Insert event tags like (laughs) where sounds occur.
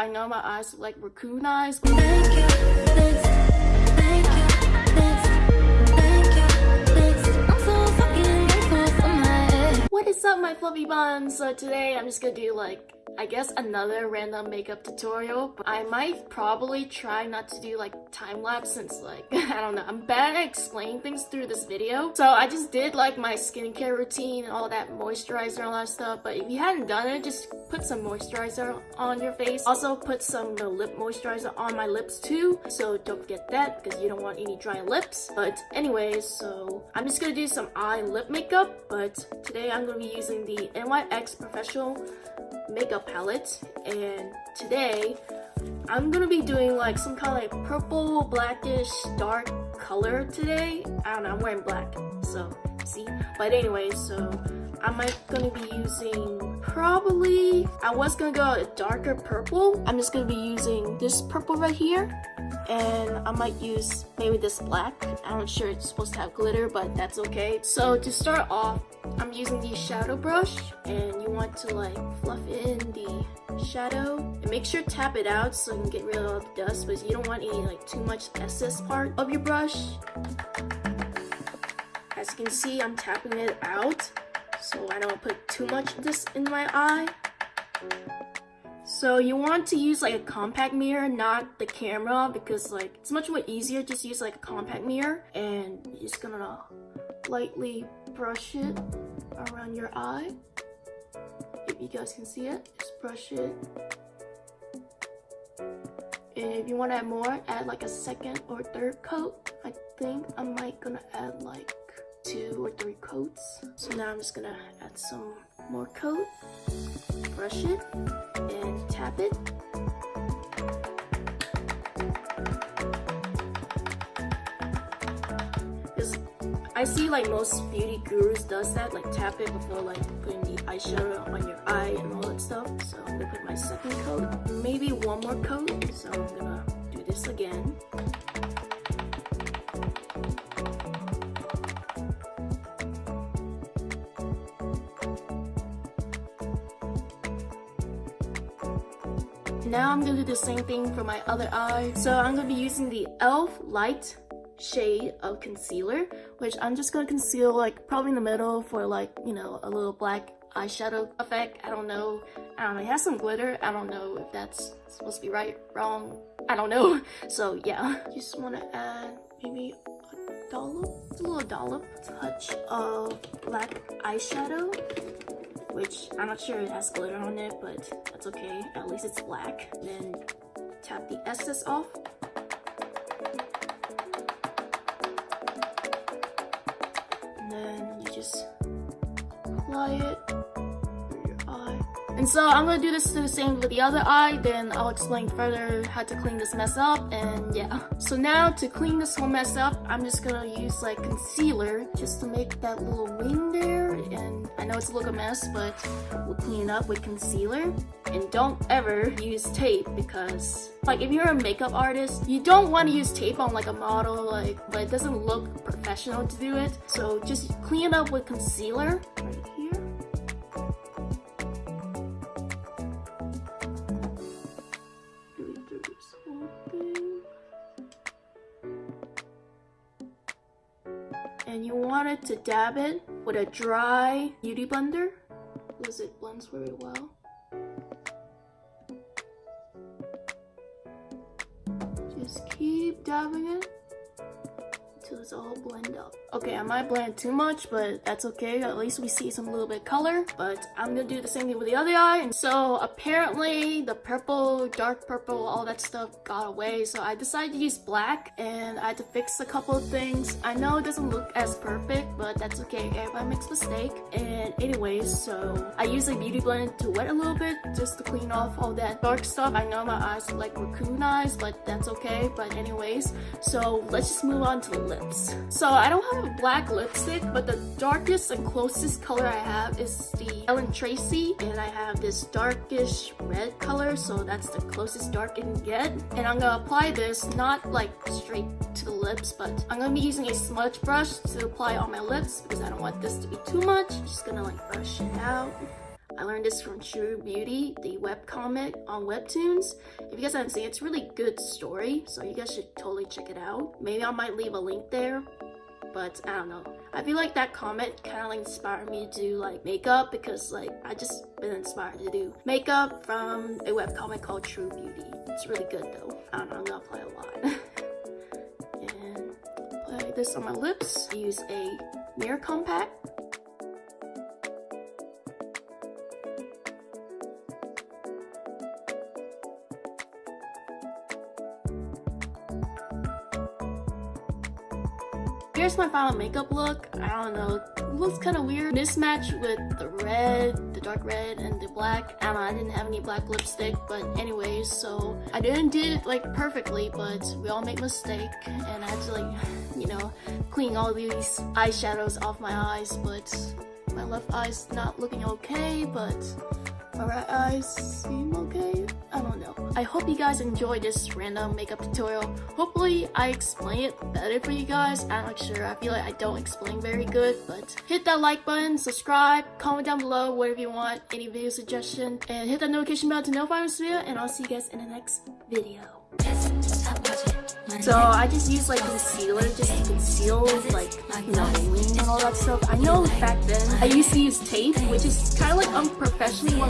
I know my eyes look like raccoon eyes. Thank you. What is up my fluffy buns? So today I'm just gonna do like I guess another random makeup tutorial. I might probably try not to do like time lapse since like (laughs) I don't know I'm bad at explaining things through this video. So I just did like my skincare routine and all that moisturizer and all that stuff. But if you hadn't done it, just put some moisturizer on your face. Also put some the lip moisturizer on my lips too. So don't forget that because you don't want any dry lips. But anyways, so I'm just gonna do some eye lip makeup. But today I'm gonna be using the NYX Professional makeup palette and today I'm gonna be doing like some kind of like purple blackish dark color today. I don't know I'm wearing black so but anyway so I'm gonna be using probably I was gonna go a darker purple. I'm just gonna be using this purple right here. And I might use maybe this black. I'm not sure it's supposed to have glitter but that's okay. So to start off I'm using the shadow brush. And you want to like fluff in the shadow. And make sure to tap it out so you can get rid of all the dust but you don't want any like too much excess part of your brush as you can see I'm tapping it out so I don't put too much of this in my eye so you want to use like a compact mirror, not the camera, because like it's much more easier just use like a compact mirror. And you're just gonna lightly brush it around your eye. If you guys can see it, just brush it. And if you want to add more, add like a second or third coat. I think I might gonna add like two or three coats. So now I'm just gonna add some more coat, brush it, and tap it. I see like most beauty gurus does that, like tap it before like putting the eyeshadow on your eye and all that stuff. So I'm gonna put my second coat, maybe one more coat. So I'm gonna do this again. Now I'm gonna do the same thing for my other eye. So I'm gonna be using the e.l.f. Light shade of concealer, which I'm just gonna conceal like probably in the middle for like, you know, a little black eyeshadow effect. I don't know. I don't know. It has some glitter. I don't know if that's supposed to be right, wrong. I don't know. (laughs) So yeah, just want to add maybe a dollop, a little dollop touch of black eyeshadow, which I'm not sure it has glitter on it, but that's okay. At least it's black. Then tap the excess off And then you just apply it. And so I'm gonna do this the same with the other eye, then I'll explain further how to clean this mess up, and yeah. So now to clean this whole mess up, I'm just gonna use like concealer just to make that little wing there, and I know it's a little mess, but we'll clean it up with concealer. And don't ever use tape because like if you're a makeup artist, you don't want to use tape on like a model, like but it doesn't look professional to do it. So just clean it up with concealer right here. And you want it to dab it with a dry beauty blender because it blends very well. Just keep dabbing it until it's all blend up. Okay, I might blend too much, but that's okay. At least we see some little bit color. But I'm gonna do the same thing with the other eye. And so apparently the purple, dark purple, all that stuff got away. So I decided to use black and I had to fix a couple of things. I know it doesn't look as perfect, but that's okay. Everybody makes a mistake. And anyways, so I use a beauty blend to wet a little bit just to clean off all that dark stuff. I know my eyes look like raccoon eyes, but that's okay. But anyways, so let's just move on to the lips. So I don't have a black lipstick, but the darkest and closest color I have is the Ellen Tracy, and I have this darkish red color, so that's the closest dark I can get. And I'm gonna apply this not like straight to the lips, but I'm gonna be using a smudge brush to apply on my lips because I don't want this to be too much. Just gonna like brush it out. I learned this from True Beauty, the webcomic on Webtoons. If you guys haven't seen it, it's a really good story, so you guys should totally check it out. Maybe I might leave a link there, but I don't know. I feel like that comment kind of like inspired me to do like makeup because like I just been inspired to do makeup from a webcomic called True Beauty. It's really good though. I don't know, I'm gonna apply a lot. (laughs) and play this on my lips. I use a mirror compact. Here's my final makeup look. I don't know, it looks kind of weird. Mismatch with the red, the dark red, and the black. I don't know, I didn't have any black lipstick, but anyways, so I didn't do it like perfectly, but we all make mistakes, and I had to like, (laughs) you know, clean all these eyeshadows off my eyes, but my left eye's not looking okay, but my I seem okay. I don't know. I hope you guys enjoyed this random makeup tutorial. Hopefully I explain it better for you guys. I'm not sure. I feel like I don't explain very good, but hit that like button, subscribe, comment down below whatever you want, any video suggestion, and hit that notification bell to notify this video, and I'll see you guys in the next video. So I just use like concealer just to conceal like you know wing and all that stuff. I know back then I used to use tape, which is kind of like unprofessionally